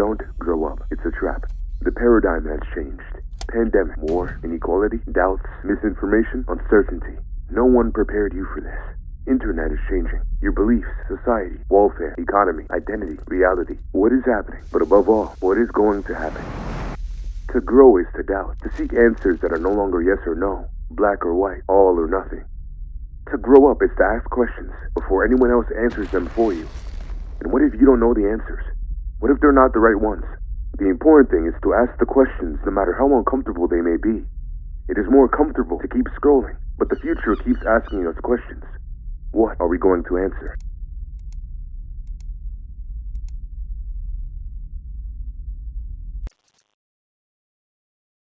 Don't grow up. It's a trap. The paradigm has changed. Pandemic, war, inequality, doubts, misinformation, uncertainty. No one prepared you for this. Internet is changing. Your beliefs, society, welfare, economy, identity, reality. What is happening? But above all, what is going to happen? To grow is to doubt. To seek answers that are no longer yes or no, black or white, all or nothing. To grow up is to ask questions before anyone else answers them for you. And what if you don't know the answers? What if they're not the right ones? The important thing is to ask the questions no matter how uncomfortable they may be. It is more comfortable to keep scrolling, but the future keeps asking us questions. What are we going to answer?